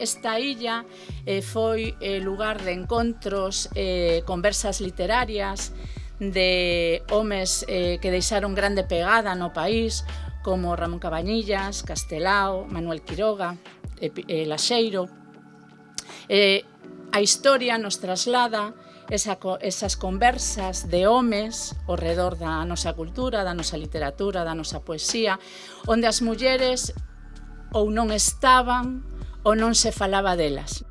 Esta illa eh, foi eh, lugar de encontros, eh, conversas literarias, de homes eh, que deixaron grande pegada no país, como Ramón Cabañillas, Castelao, Manuel Quiroga, eh, eh, Laxeiro. Eh, a historia nos traslada esa, esas conversas de homes ao redor da nosa cultura, da nosa literatura, da nosa poesía, onde as mulleres ou non estaban ou non se falaba delas.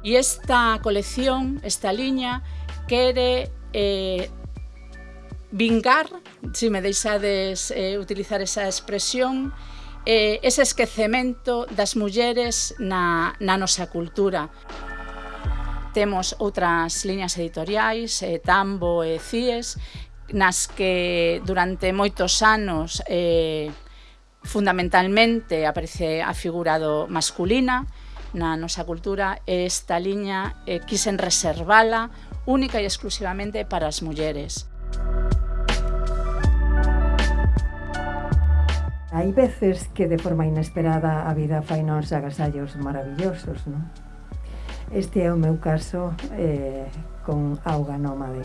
E esta colección, esta liña, quere eh, vingar, se si me deixades eh, utilizar esa expresión, eh, ese esquecemento das mulleres na, na nosa cultura. Temos outras liñas editoriais, eh, Tambo e Cies, nas que durante moitos anos eh, Fundamentalmente aparece a figura do masculina na nosa cultura e esta liña eh, quisen reservala única e exclusivamente para as mulleres. Hai veces que de forma inesperada a vida fai nos agasallos maravillosos, non? Este é o meu caso eh, con Auga Nómade.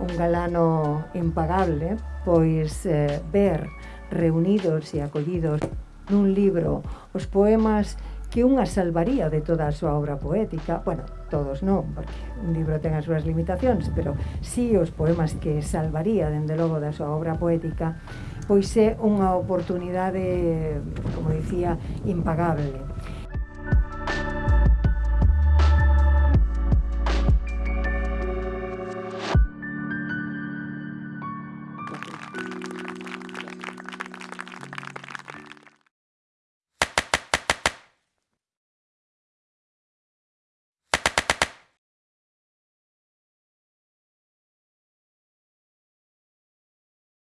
Un galano impagable, pois eh, ver reunidos e acollidos nun libro os poemas que unha salvaría de toda a súa obra poética, bueno, todos non, porque un libro ten as súas limitacións, pero sí os poemas que salvaría, dende logo, da súa obra poética, pois é unha oportunidade, como dicía, impagable.